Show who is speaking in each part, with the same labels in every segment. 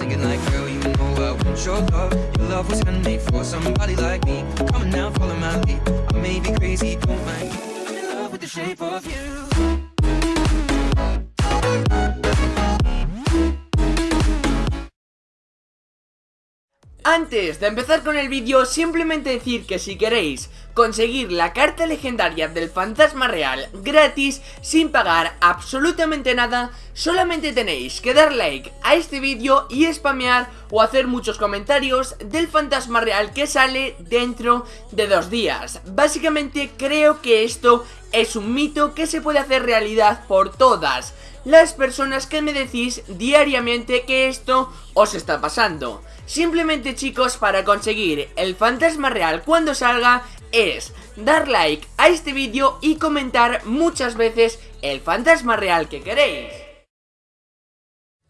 Speaker 1: thinking like, girl, you know I want your love. Your love was handmade for somebody like me. Come on now, follow my lead. I may be crazy, don't mind. I'm in love with the shape of you.
Speaker 2: Antes de empezar con el vídeo, simplemente decir que si queréis conseguir la carta legendaria del fantasma real gratis sin pagar absolutamente nada, solamente tenéis que dar like a este vídeo y spamear o hacer muchos comentarios del fantasma real que sale dentro de dos días. Básicamente creo que esto es un mito que se puede hacer realidad por todas las personas que me decís diariamente que esto os está pasando. Simplemente chicos, para conseguir el fantasma real cuando salga es dar like a este vídeo y comentar muchas veces el fantasma real que queréis.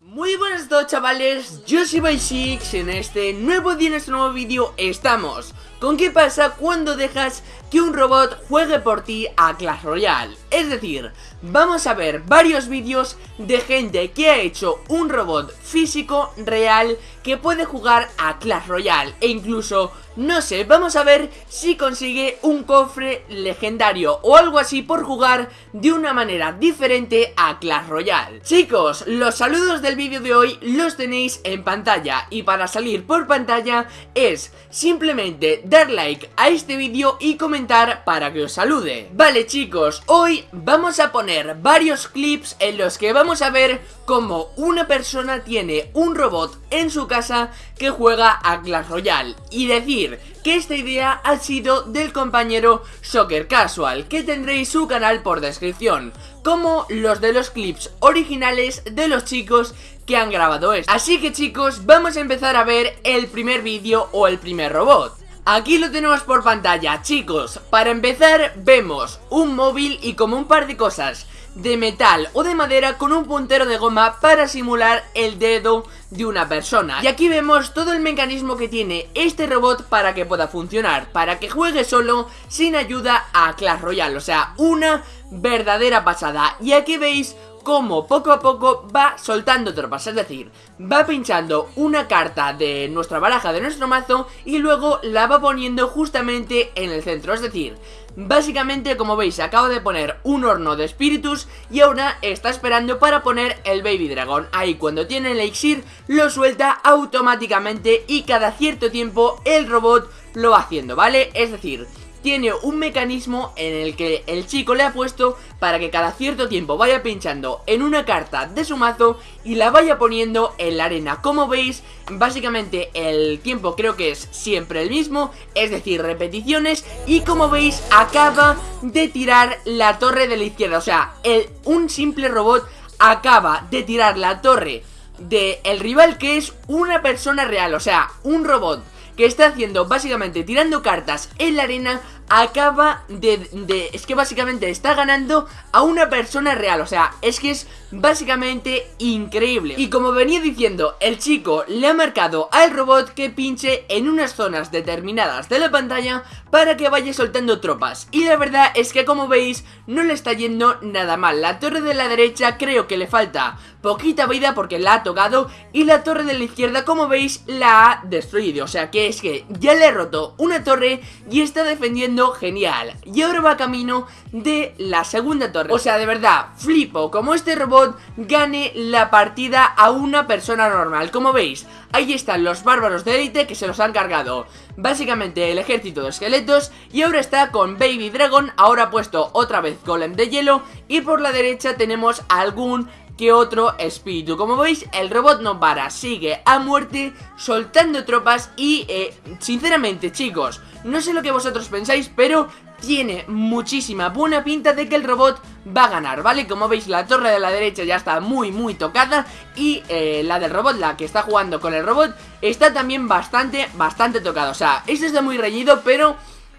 Speaker 2: Muy buenas a todos chavales, yo soy Bysix, en este nuevo día, en este nuevo vídeo estamos con qué pasa cuando dejas que un robot juegue por ti a Clash Royale. Es decir, vamos a ver varios vídeos de gente que ha hecho un robot físico real que puede jugar a Clash Royale e incluso, no sé, vamos a ver si consigue un cofre legendario o algo así por jugar de una manera diferente a Clash Royale. Chicos, los saludos del vídeo de hoy los tenéis en pantalla y para salir por pantalla es simplemente dar like a este vídeo y comentar para que os salude. Vale chicos, hoy vamos a poner varios clips en los que vamos a ver cómo una persona tiene un robot en su casa que juega a Clash Royale y decir que esta idea ha sido del compañero Soccer Casual, que tendréis su canal por descripción, como los de los clips originales de los chicos que han grabado esto. Así que chicos, vamos a empezar a ver el primer vídeo o el primer robot. Aquí lo tenemos por pantalla, chicos. Para empezar, vemos un móvil y como un par de cosas de metal o de madera con un puntero de goma para simular el dedo de una persona. Y aquí vemos todo el mecanismo que tiene este robot para que pueda funcionar, para que juegue solo sin ayuda a Clash Royale, o sea, una verdadera pasada. Y aquí veis cómo poco a poco va soltando tropas, es decir, va pinchando una carta de nuestra baraja, de nuestro mazo, y luego la va poniendo justamente en el centro, es decir, básicamente como veis acaba de poner un horno de espíritus y ahora está esperando para poner el Baby Dragon, ahí cuando tiene el elixir lo suelta automáticamente y cada cierto tiempo el robot lo va haciendo, ¿vale? Es decir, tiene un mecanismo en el que el chico le ha puesto para que cada cierto tiempo vaya pinchando en una carta de su mazo y la vaya poniendo en la arena. Como veis, básicamente el tiempo creo que es siempre el mismo, es decir, repeticiones y como veis acaba de tirar la torre de la izquierda, o sea, el, un simple robot acaba de tirar la torre del el rival que es una persona real, o sea, un robot que está haciendo básicamente tirando cartas en la arena acaba de, Es que básicamente está ganando a una persona real O sea, es que es básicamente increíble. Y como venía diciendo, el chico le ha marcado al robot que pinche en unas zonas determinadas de la pantalla Para que vaya soltando tropas. Y la verdad es que como veis, no le está yendo nada mal. La torre de la derecha creo que le falta poquita vida porque la ha tocado Y la torre de la izquierda, como veis, la ha destruido. O sea que es que ya le ha roto una torre y está defendiendo genial. Y ahora va camino de la segunda torre. O sea, de verdad, flipo. Como este robot gane la partida a una persona normal. Como veis, ahí están los bárbaros de élite que se los han cargado. Básicamente el ejército de esqueletos. Y ahora está con Baby Dragon Ahora puesto otra vez Golem de hielo. Y por la derecha tenemos algún que otro espíritu. Como veis el robot no para, sigue a muerte soltando tropas y eh, sinceramente chicos no sé lo que vosotros pensáis pero tiene muchísima buena pinta de que el robot va a ganar, ¿vale? Como veis la torre de la derecha ya está muy muy tocada y eh, la del robot, la que está jugando con el robot, está también bastante, bastante tocada. O sea, este está muy reñido pero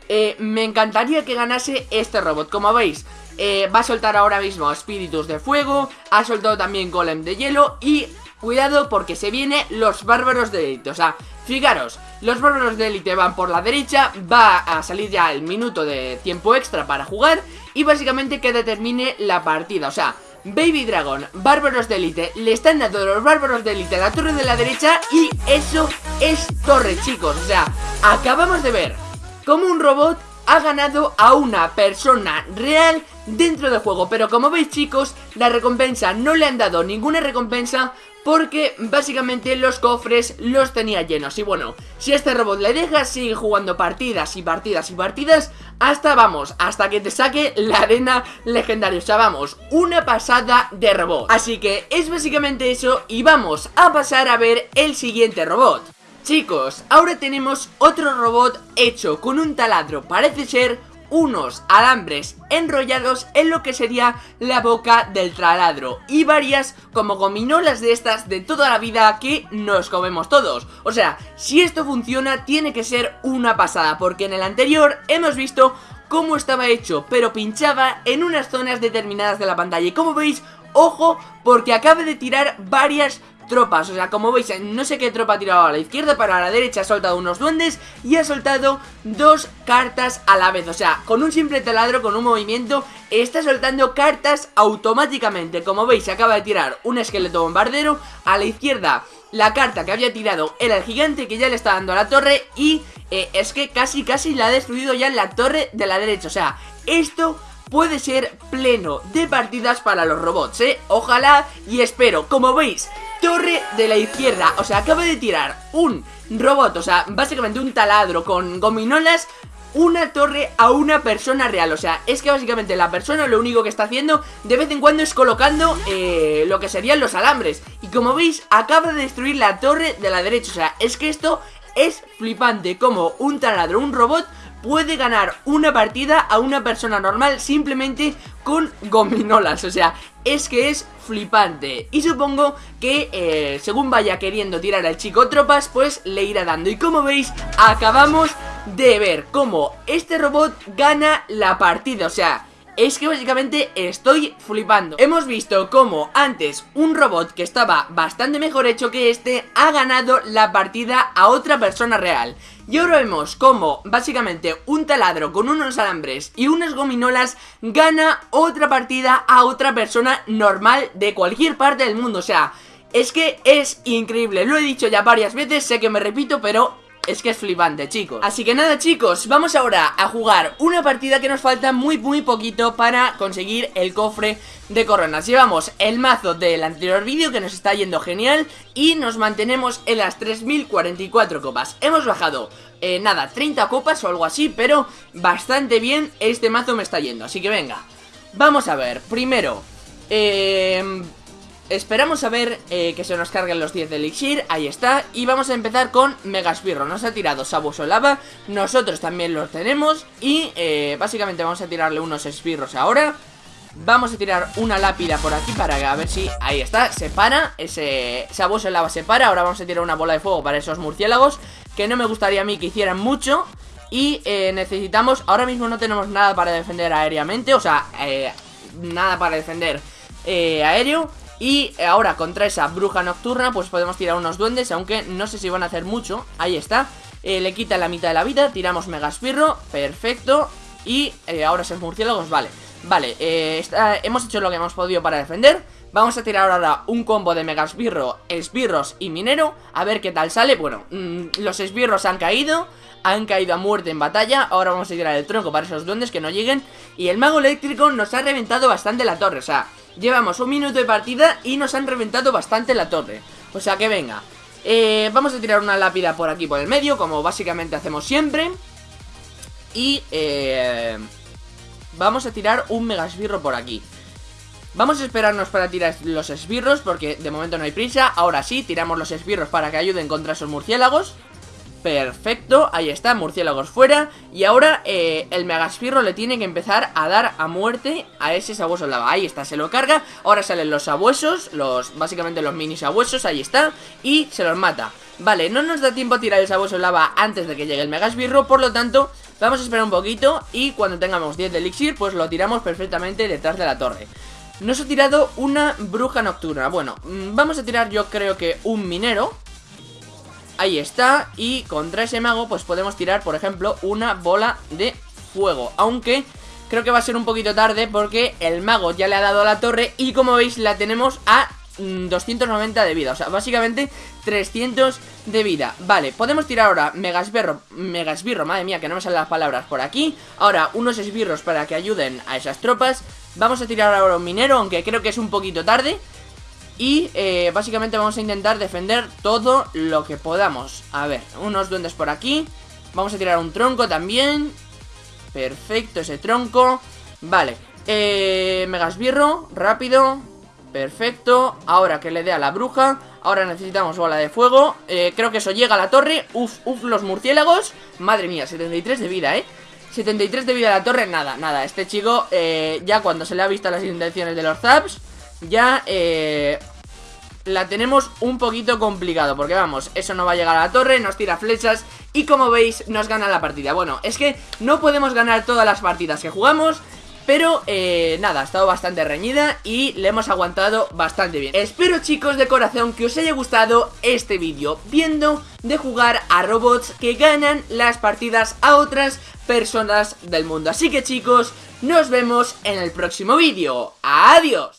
Speaker 2: eh, me encantaría que ganase este robot, como veis eh, va a soltar ahora mismo espíritus de fuego, ha soltado también golem de hielo y cuidado porque se vienen los bárbaros de élite, o sea, fijaros, los bárbaros de élite van por la derecha, va a salir ya el minuto de tiempo extra para jugar y básicamente que determine la partida, o sea, Baby Dragon, Bárbaros de Elite Le están dando los Bárbaros de Elite a la torre de la derecha Y eso es torre, chicos. O sea, acabamos de ver Como un robot ha ganado a una persona real dentro del juego. Pero como veis chicos, la recompensa no le han dado ninguna recompensa porque básicamente los cofres los tenía llenos. Y bueno, si este robot le dejas sigue jugando partidas y partidas y partidas Hasta, vamos, hasta que te saque la arena legendaria. O sea, vamos, una pasada de robot. Así que es básicamente eso y vamos a pasar a ver el siguiente robot Chicos, ahora tenemos otro robot hecho con un taladro, parece ser unos alambres enrollados en lo que sería la boca del taladro. Y varias como gominolas de estas de toda la vida que nos comemos todos. O sea, si esto funciona tiene que ser una pasada porque en el anterior hemos visto cómo estaba hecho pero pinchaba en unas zonas determinadas de la pantalla. Y como veis, ojo porque acaba de tirar varias tropas O sea, como veis, no sé qué tropa ha tirado a la izquierda Pero a la derecha ha soltado unos duendes Y ha soltado dos cartas a la vez O sea, con un simple taladro, con un movimiento Está soltando cartas automáticamente Como veis, acaba de tirar un esqueleto bombardero A la izquierda la carta que había tirado era el gigante que ya le está dando a la torre y eh, es que casi casi la ha destruido ya en la torre de la derecha. O sea, esto puede ser pleno de partidas para los robots, ¿eh? Ojalá y espero. Como veis, torre de la izquierda. O sea, acaba de tirar un robot, o sea, básicamente un taladro con gominolas una torre a una persona real. O sea, es que básicamente la persona lo único que está haciendo de vez en cuando es colocando eh, lo que serían los alambres. Y como veis, acaba de destruir la torre de la derecha. O sea, es que esto es flipante Como un taladro, un robot puede ganar una partida a una persona normal simplemente con gominolas. O sea, es que es flipante. Y supongo que eh, según vaya queriendo tirar al chico tropas Pues le irá dando. Y como veis acabamos de ver cómo este robot gana la partida. O sea, es que básicamente estoy flipando. Hemos visto cómo antes un robot que estaba bastante mejor hecho que este Ha ganado la partida a otra persona real y ahora vemos cómo básicamente un taladro con unos alambres y unas gominolas gana otra partida a otra persona normal de cualquier parte del mundo. O sea, es que es increíble. Lo he dicho ya varias veces, sé que me repito, pero es que es flipante, chicos. Así que nada, chicos, vamos ahora a jugar una partida que nos falta muy, muy poquito para conseguir el cofre de coronas. Llevamos el mazo del anterior vídeo que nos está yendo genial Y nos mantenemos en las 3044 copas. Hemos bajado, eh, nada, 30 copas o algo así Pero bastante bien este mazo me está yendo. Así que venga, vamos a ver. Primero, eh Esperamos a ver eh, que se nos carguen los 10 de Elixir, ahí está. Y vamos a empezar con Megaspirro, nos ha tirado Sabueso Lava Nosotros también los tenemos. Y eh, básicamente vamos a tirarle unos esbirros ahora. Vamos a tirar una lápida por aquí para a ver si... Ahí está, se para, ese Sabueso Lava se para. Ahora vamos a tirar una bola de fuego para esos murciélagos Que no me gustaría a mí que hicieran mucho. Y eh, necesitamos... Ahora mismo no tenemos nada para defender aéreamente. O sea, nada para defender aéreo y ahora contra esa bruja nocturna pues podemos tirar unos duendes Aunque no sé si van a hacer mucho. Ahí está. Eh, Le quita la mitad de la vida Tiramos Megaspirro Perfecto. Y eh, ahora esos murciélagos Vale. Vale eh, Hemos hecho lo que hemos podido para defender. Vamos a tirar ahora un combo de Megaspirro, Esbirros y Minero A ver qué tal sale. Bueno, mm, los esbirros han caído Han caído a muerte en batalla. Ahora vamos a tirar el tronco para esos duendes que no lleguen. Y el mago eléctrico nos ha reventado bastante la torre O sea, Llevamos un minuto de partida y nos han reventado bastante la torre. O sea que venga. Eh, Vamos a tirar una lápida por aquí por el medio Como básicamente hacemos siempre. Y eh, Vamos a tirar un mega esbirro por aquí. Vamos a esperarnos para tirar los esbirros Porque de momento no hay prisa. Ahora sí, tiramos los esbirros para que ayuden contra esos murciélagos Perfecto, ahí está, murciélagos fuera. Y ahora eh, el Megaspirro le tiene que empezar a dar a muerte a ese sabueso lava Ahí está, se lo carga. Ahora salen los sabuesos, los, básicamente los mini sabuesos, ahí está. Y se los mata. Vale, no nos da tiempo a tirar el sabueso lava antes de que llegue el Megaspirro Por lo tanto, vamos a esperar un poquito Y cuando tengamos 10 de elixir, pues lo tiramos perfectamente detrás de la torre. Nos ha tirado una bruja nocturna. Bueno, mm, vamos a tirar yo creo que un minero Ahí está, y contra ese mago pues podemos tirar, por ejemplo, una bola de fuego. Aunque creo que va a ser un poquito tarde porque el mago ya le ha dado la torre y como veis la tenemos a 290 mm, de vida, o sea, básicamente 300 de vida. Vale, podemos tirar ahora megasbirro, megasbirro, madre mía, que no me salen las palabras por aquí. Ahora, unos esbirros para que ayuden a esas tropas. Vamos a tirar ahora un minero, aunque creo que es un poquito tarde Y eh, básicamente vamos a intentar defender todo lo que podamos. A ver, unos duendes por aquí. Vamos a tirar un tronco también. Perfecto, ese tronco. Vale, eh, megasbirro, rápido. Perfecto, ahora que le dé a la bruja. Ahora necesitamos bola de fuego. Eh, Creo que eso llega a la torre. Uf, uf, los murciélagos. Madre mía, 73 de vida, eh 73 de vida a la torre, nada, nada. Este chico, eh, ya cuando se le ha visto las intenciones de los zaps Ya, eh, la tenemos un poquito complicado Porque vamos, eso no va a llegar a la torre Nos tira flechas y como veis nos gana la partida. Bueno, es que no podemos ganar todas las partidas que jugamos pero eh, nada, ha estado bastante reñida y le hemos aguantado bastante bien. Espero chicos de corazón que os haya gustado este vídeo Viendo de jugar a robots que ganan las partidas a otras personas del mundo. Así que chicos, nos vemos en el próximo vídeo. ¡Adiós!